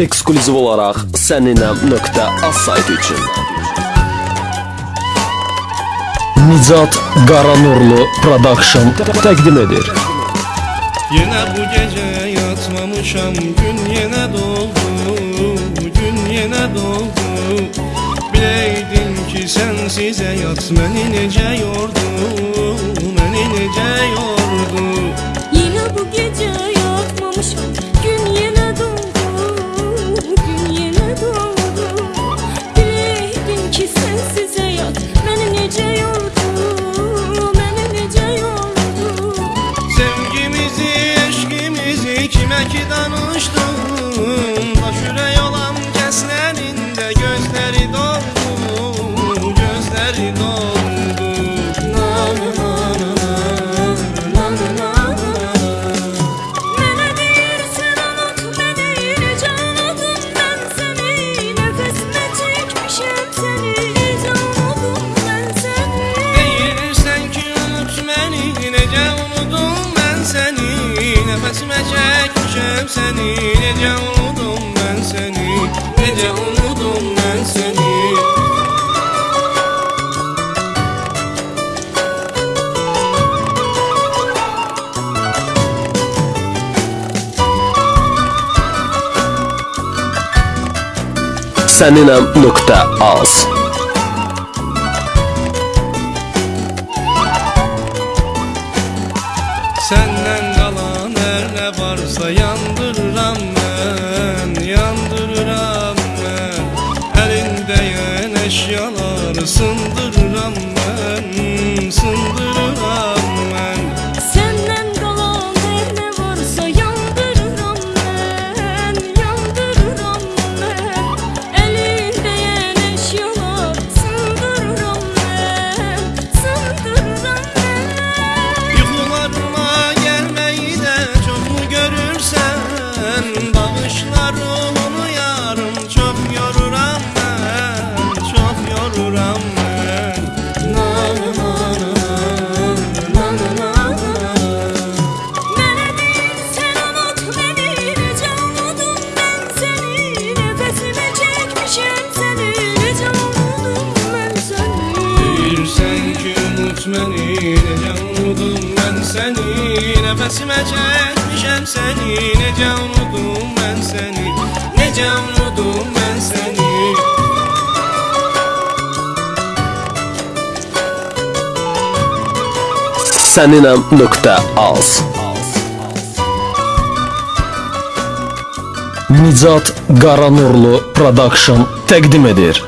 ekskluziv olaraq səninəm.az saytı üçün. Nicat Qaranurlu Production təqdim edir. Yine bu gece yatmamışam Gün yine doldu Gün yine doldu Bileydin ki sensiz hayat Məni necə yordu eşkimizi Kimə Necə unudum mən səni Səninəm.az Səndən qalan hər nə varsa yandırıram əşyaları sındırıram deyirsən unut məni, necə unudum mən səni. Nəfəsimə çəkmişəm səni, necə unudum mən səni. Necə unudum mən səni Səninəm.az Nicat Qaranurlu Production təqdim edir.